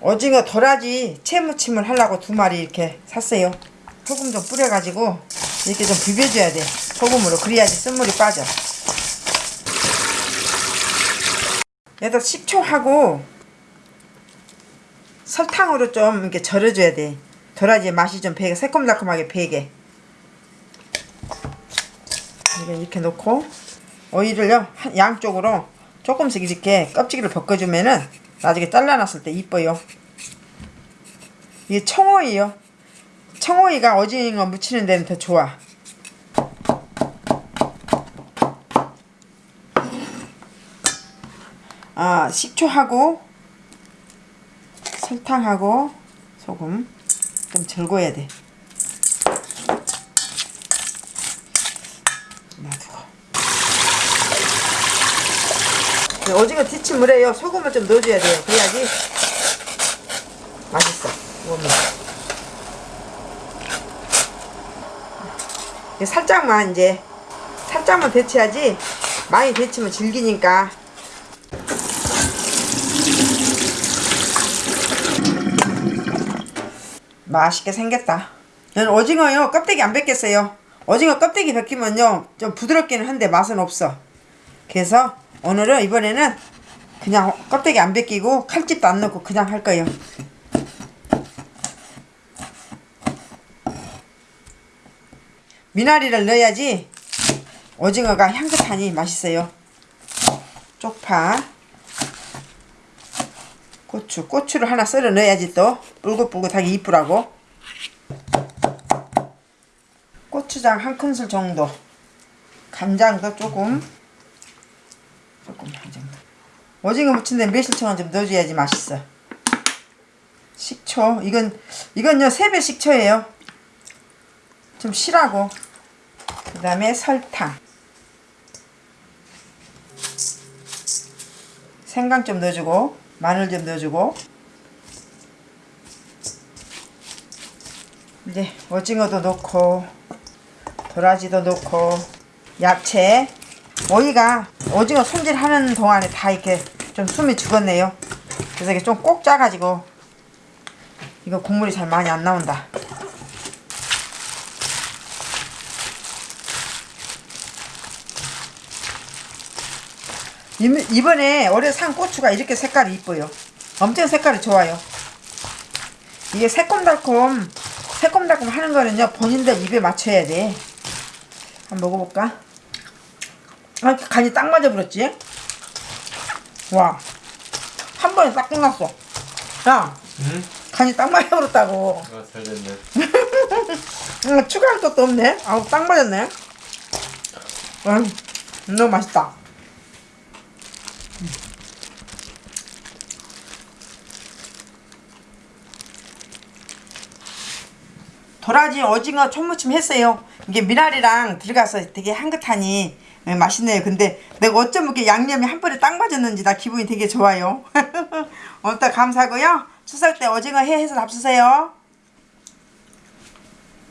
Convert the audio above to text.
오징어 도라지 채무침을 하려고 두 마리 이렇게 샀어요. 소금 좀 뿌려가지고 이렇게 좀 비벼줘야 돼. 소금으로 그래야지 쓴물이 빠져. 얘도 식초하고 설탕으로 좀 이렇게 절여줘야 돼. 도라지의 맛이 좀 배게 새콤달콤하게 배게. 이렇게 놓고 오이를요 한- 양쪽으로 조금씩 이렇게 껍질을 벗겨주면은 나중에 잘라놨을 때 이뻐요. 이게 청오이요. 청오이가 오징어 무치는 데는 더 좋아. 아 식초하고 설탕하고 소금 좀 절거야 돼. 놔두고. 네, 오징어 뒤치물에요 소금을 좀 넣어줘야 돼요. 그래야지 맛있어. 이게 살짝만 이제 살짝만 데쳐야지 많이 데치면 질기니까 맛있게 생겼다. 얘는 오징어요 껍데기 안 벗겼어요. 오징어 껍데기 벗기면요 좀 부드럽기는 한데 맛은 없어. 그래서 오늘은 이번에는 그냥 껍데기 안 벗기고 칼집도 안 넣고 그냥 할 거예요. 미나리를 넣어야지 오징어가 향긋하니 맛있어요. 쪽파, 고추, 고추를 하나 썰어 넣어야지 또 뿔긋뿔긋하게 이쁘라고. 고추장 한 큰술 정도, 간장도 조금, 조금 한 정도. 오징어 무친 데 매실청은 좀 넣어줘야지 맛있어. 식초, 이건 이건요 세배 식초예요. 좀 실하고 그 다음에 설탕 생강 좀 넣어주고 마늘 좀 넣어주고 이제 오징어도 넣고 도라지도 넣고 야채 오이가 오징어 손질하는 동안에 다 이렇게 좀 숨이 죽었네요 그래서 이게 좀 꼭 짜가지고 이거 국물이 잘 많이 안 나온다 이- 이번에 올해 산 고추가 이렇게 색깔이 이뻐요. 엄청 색깔이 좋아요. 이게 새콤달콤, 새콤달콤 하는 거는요, 본인들 입에 맞춰야 돼. 한번 먹어볼까? 아, 간이 딱 맞아버렸지? 와, 한 번에 딱 끝났어. 야, 응? 간이 딱 맞아버렸다고. 아, 잘 됐네. 음, 추가할 것도 없네. 아우, 딱 맞았네. 음, 너무 맛있다. 도라지 오징어 초무침 했어요. 이게 미나리랑 들어가서 되게 향긋하니 예, 맛있네요. 근데 내가 어쩜 이렇게 양념이 한 번에 딱 맞았는지 나 기분이 되게 좋아요. 오늘도 감사하고요. 추석 때 오징어 회 해서 잡수세요.